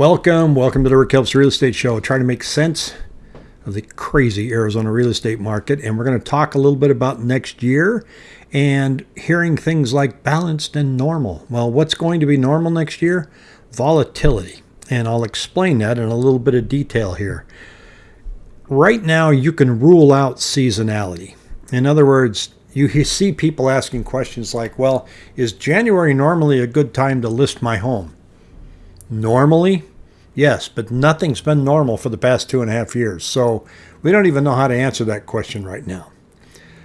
Welcome, welcome to the Rick Helps Real Estate Show. Trying to make sense of the crazy Arizona real estate market, and we're going to talk a little bit about next year and hearing things like balanced and normal. Well, what's going to be normal next year? Volatility, and I'll explain that in a little bit of detail here. Right now, you can rule out seasonality. In other words, you see people asking questions like, well, is January normally a good time to list my home? Normally, Yes, but nothing's been normal for the past two and a half years. So we don't even know how to answer that question right now.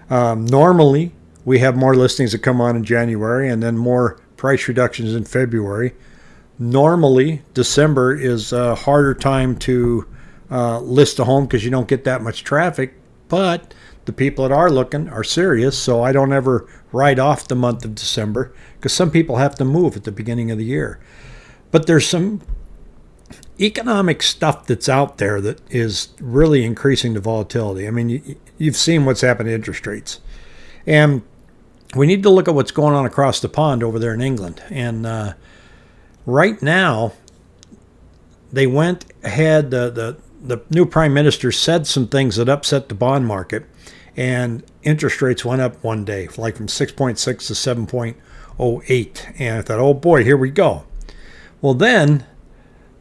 Um, normally, we have more listings that come on in January and then more price reductions in February. Normally, December is a harder time to uh, list a home because you don't get that much traffic, but the people that are looking are serious, so I don't ever write off the month of December because some people have to move at the beginning of the year. But there's some economic stuff that's out there that is really increasing the volatility. I mean, you, you've seen what's happened to interest rates. And we need to look at what's going on across the pond over there in England. And uh, right now, they went ahead, the, the, the new prime minister said some things that upset the bond market, and interest rates went up one day, like from 6.6 to 7.08. And I thought, oh boy, here we go. Well, then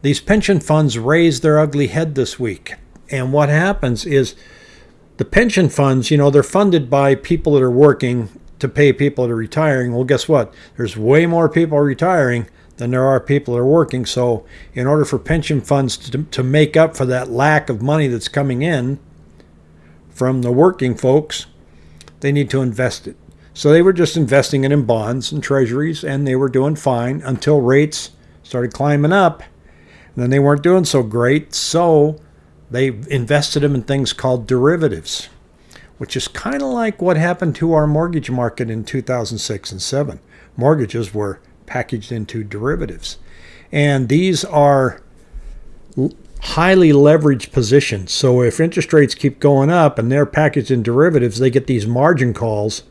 these pension funds raise their ugly head this week. And what happens is the pension funds, you know, they're funded by people that are working to pay people that are retiring. Well, guess what? There's way more people retiring than there are people that are working. So, in order for pension funds to, to make up for that lack of money that's coming in from the working folks, they need to invest it. So, they were just investing it in bonds and treasuries, and they were doing fine until rates started climbing up then they weren't doing so great, so they invested them in things called derivatives, which is kind of like what happened to our mortgage market in 2006 and 7. Mortgages were packaged into derivatives. And these are highly leveraged positions. So if interest rates keep going up and they're packaged in derivatives, they get these margin calls,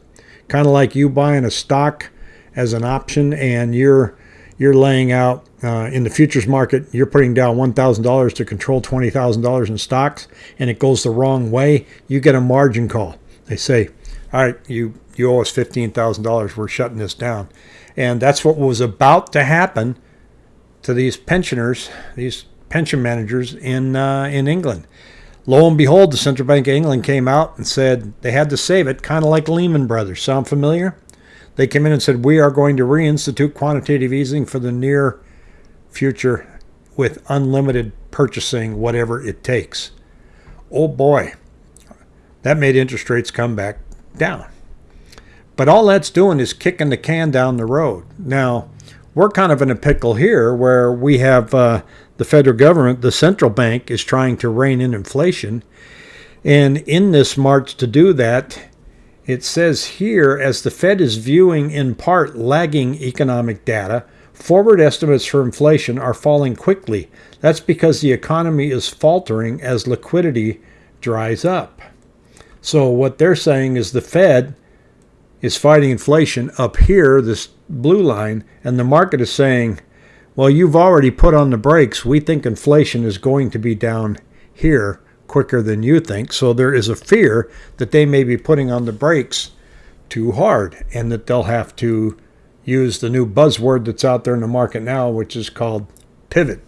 kind of like you buying a stock as an option and you're you're laying out uh, in the futures market, you're putting down $1,000 to control $20,000 in stocks, and it goes the wrong way, you get a margin call. They say, all right, you, you owe us $15,000, we're shutting this down. And that's what was about to happen to these pensioners, these pension managers in, uh, in England. Lo and behold, the Central Bank of England came out and said they had to save it, kind of like Lehman Brothers. Sound familiar? They came in and said, We are going to reinstitute quantitative easing for the near future with unlimited purchasing, whatever it takes. Oh boy, that made interest rates come back down. But all that's doing is kicking the can down the road. Now, we're kind of in a pickle here where we have uh, the federal government, the central bank, is trying to rein in inflation. And in this march to do that, it says here, as the Fed is viewing in part lagging economic data, forward estimates for inflation are falling quickly. That's because the economy is faltering as liquidity dries up. So, what they're saying is the Fed is fighting inflation up here, this blue line, and the market is saying, well, you've already put on the brakes. We think inflation is going to be down here quicker than you think. So there is a fear that they may be putting on the brakes too hard and that they'll have to use the new buzzword that's out there in the market now, which is called pivot.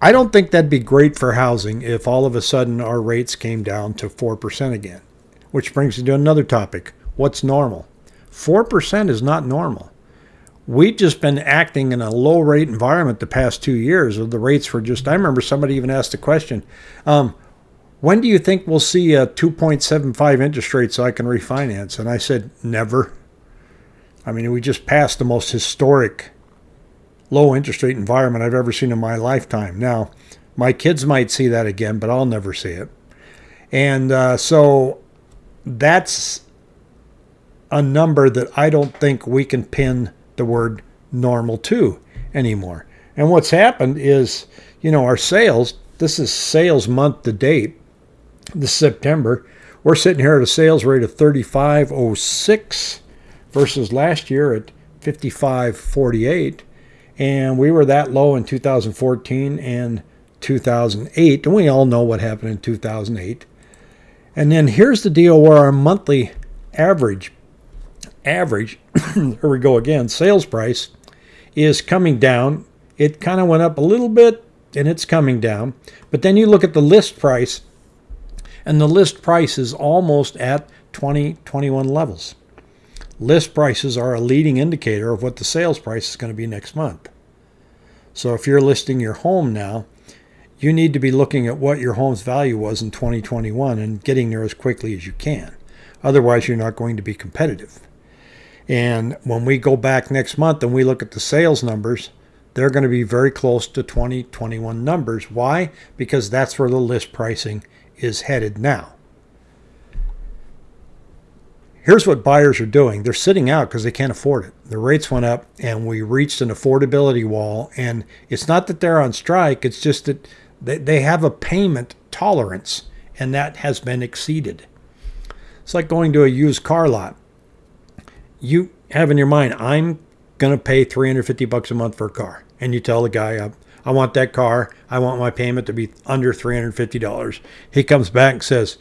I don't think that'd be great for housing if all of a sudden our rates came down to 4% again, which brings me to another topic. What's normal? 4% is not normal we've just been acting in a low rate environment the past two years. The rates were just, I remember somebody even asked a question um, when do you think we'll see a 2.75 interest rate so I can refinance? And I said, never. I mean, we just passed the most historic low interest rate environment I've ever seen in my lifetime. Now, my kids might see that again, but I'll never see it. And uh, so that's a number that I don't think we can pin the word normal to anymore. And what's happened is, you know, our sales, this is sales month to date, this September, we're sitting here at a sales rate of 3506 versus last year at 5548. And we were that low in 2014 and 2008. And we all know what happened in 2008. And then here's the deal where our monthly average, average, here we go again, sales price is coming down. It kind of went up a little bit and it's coming down. But then you look at the list price, and the list price is almost at 2021 levels. List prices are a leading indicator of what the sales price is going to be next month. So if you're listing your home now, you need to be looking at what your home's value was in 2021 and getting there as quickly as you can. Otherwise, you're not going to be competitive. And when we go back next month and we look at the sales numbers, they're going to be very close to 2021 numbers. Why? Because that's where the list pricing is headed now. Here's what buyers are doing. They're sitting out because they can't afford it. The rates went up and we reached an affordability wall. And it's not that they're on strike, it's just that they have a payment tolerance and that has been exceeded. It's like going to a used car lot. You have in your mind, I'm going to pay 350 bucks a month for a car. And you tell the guy, I, I want that car. I want my payment to be under $350. He comes back and says,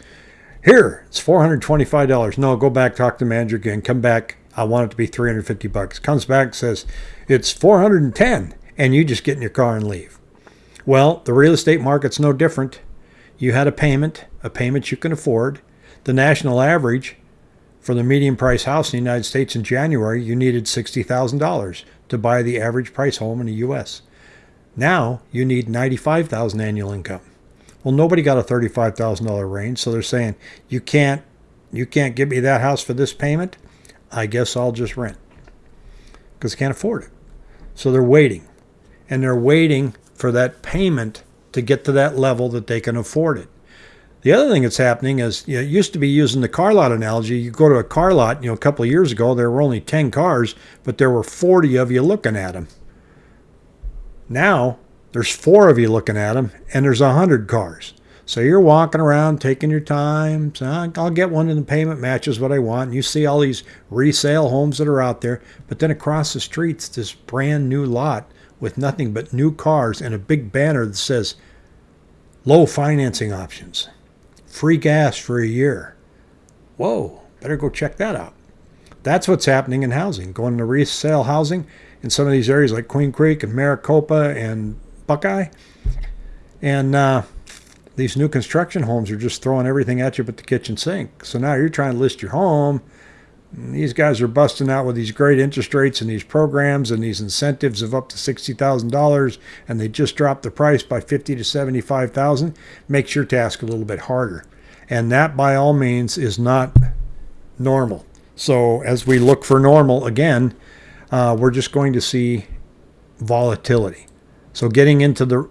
here, it's $425. No, go back, talk to the manager again. Come back. I want it to be 350 bucks. Comes back, says, it's 410 and you just get in your car and leave. Well, the real estate market's no different. You had a payment, a payment you can afford. The national average for the median price house in the United States in January, you needed $60,000 to buy the average price home in the US. Now you need $95,000 annual income. Well, nobody got a $35,000 range, so they're saying, "You can't you can't give me that house for this payment? I guess I'll just rent." Cuz can't afford it. So they're waiting. And they're waiting for that payment to get to that level that they can afford it. The other thing that's happening is, you know, it used to be using the car lot analogy. You go to a car lot, you know, a couple of years ago, there were only 10 cars, but there were 40 of you looking at them. Now, there's four of you looking at them, and there's 100 cars. So you're walking around taking your time. So I'll get one and the payment matches what I want. And you see all these resale homes that are out there. But then across the streets, this brand new lot with nothing but new cars and a big banner that says low financing options free gas for a year. Whoa, better go check that out. That's what's happening in housing, going to resale housing in some of these areas like Queen Creek and Maricopa and Buckeye. And uh, these new construction homes are just throwing everything at you but the kitchen sink. So now you're trying to list your home. These guys are busting out with these great interest rates and these programs and these incentives of up to $60,000 and they just dropped the price by 50 to 75,000. Makes your task a little bit harder. And that, by all means, is not normal. So, as we look for normal again, uh, we're just going to see volatility. So, getting into the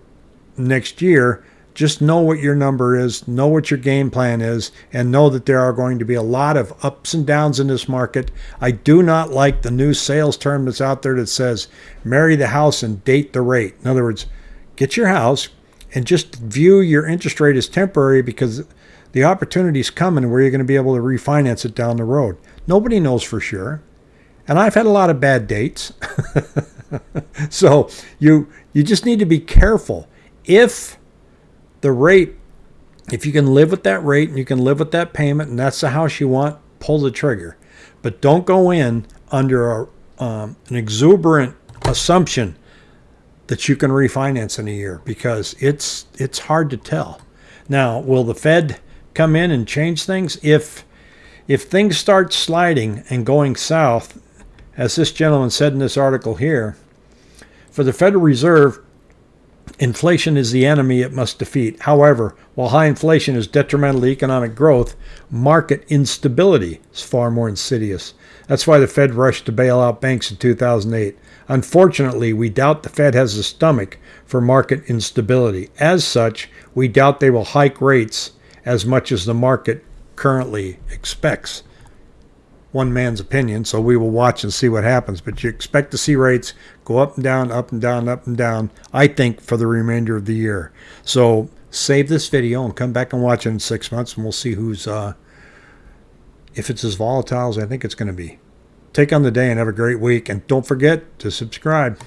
next year, just know what your number is, know what your game plan is, and know that there are going to be a lot of ups and downs in this market. I do not like the new sales term that's out there that says marry the house and date the rate. In other words, get your house and just view your interest rate as temporary because the opportunity is coming where you're going to be able to refinance it down the road. Nobody knows for sure. And I've had a lot of bad dates. so you you just need to be careful. If the rate if you can live with that rate and you can live with that payment and that's the house you want, pull the trigger. But don't go in under a, um, an exuberant assumption that you can refinance in a year because it's it's hard to tell. Now, will the Fed come in and change things. If if things start sliding and going south, as this gentleman said in this article here, for the Federal Reserve, inflation is the enemy it must defeat. However, while high inflation is detrimental to economic growth, market instability is far more insidious. That's why the Fed rushed to bail out banks in 2008. Unfortunately, we doubt the Fed has the stomach for market instability. As such, we doubt they will hike rates as much as the market currently expects. One man's opinion, so we will watch and see what happens. But you expect to see rates go up and down, up and down, up and down, I think, for the remainder of the year. So save this video and come back and watch it in six months, and we'll see who's, uh, if it's as volatile as I think it's going to be. Take on the day and have a great week. And don't forget to subscribe.